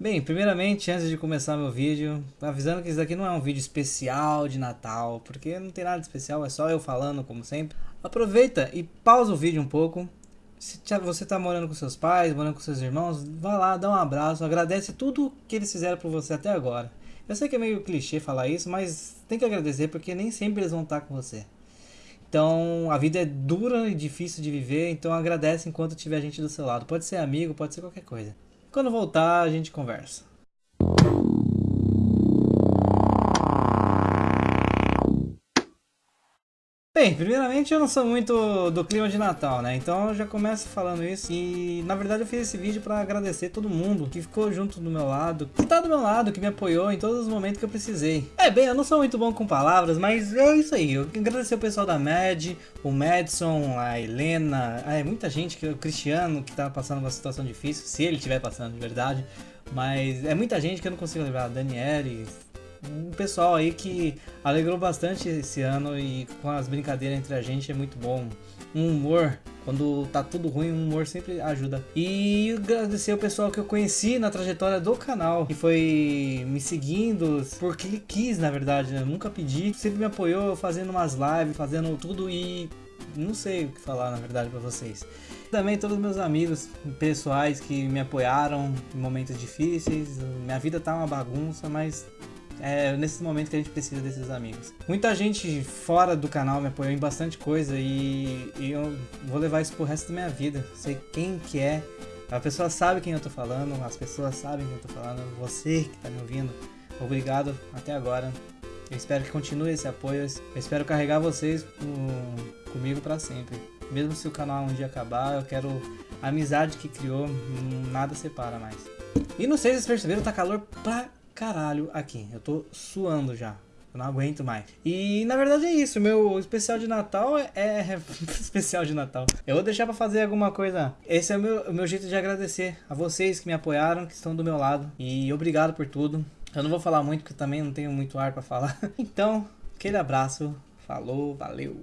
Bem, primeiramente, antes de começar meu vídeo, avisando que isso daqui não é um vídeo especial de Natal, porque não tem nada de especial, é só eu falando, como sempre. Aproveita e pausa o vídeo um pouco. Se você está morando com seus pais, morando com seus irmãos, vá lá, dá um abraço, agradece tudo que eles fizeram por você até agora. Eu sei que é meio clichê falar isso, mas tem que agradecer porque nem sempre eles vão estar com você. Então, a vida é dura e difícil de viver, então agradece enquanto tiver gente do seu lado. Pode ser amigo, pode ser qualquer coisa. Quando voltar, a gente conversa. Bem, primeiramente eu não sou muito do clima de Natal, né? Então eu já começo falando isso. E na verdade eu fiz esse vídeo para agradecer todo mundo que ficou junto do meu lado, que tá do meu lado, que me apoiou em todos os momentos que eu precisei. É, bem, eu não sou muito bom com palavras, mas é isso aí. Eu agradecer o pessoal da MED, o Madison, a Helena, é muita gente, o Cristiano que tá passando uma situação difícil, se ele estiver passando de verdade. Mas é muita gente que eu não consigo lembrar. Daniele, um pessoal aí que alegrou bastante esse ano e com as brincadeiras entre a gente é muito bom. Um humor, quando tá tudo ruim, um humor sempre ajuda. E agradecer o pessoal que eu conheci na trajetória do canal, que foi me seguindo, porque ele quis, na verdade, né? nunca pedi, sempre me apoiou fazendo umas lives, fazendo tudo e não sei o que falar, na verdade, para vocês. Também todos os meus amigos pessoais que me apoiaram em momentos difíceis. Minha vida tá uma bagunça, mas é nesse momento que a gente precisa desses amigos. Muita gente fora do canal me apoiou em bastante coisa e, e eu vou levar isso pro resto da minha vida. Sei quem que é. A pessoa sabe quem eu tô falando, as pessoas sabem quem eu tô falando, você que tá me ouvindo. Obrigado até agora. Eu espero que continue esse apoio. Eu espero carregar vocês com, comigo para sempre. Mesmo se o canal um dia acabar, eu quero a amizade que criou, nada separa mais. E não sei se vocês perceberam, tá calor pra caralho aqui. Eu tô suando já. Eu não aguento mais. E na verdade é isso. Meu especial de Natal é, é especial de Natal. Eu vou deixar pra fazer alguma coisa. Esse é o meu, o meu jeito de agradecer a vocês que me apoiaram, que estão do meu lado. E obrigado por tudo. Eu não vou falar muito porque também não tenho muito ar pra falar. Então, aquele abraço. Falou, valeu.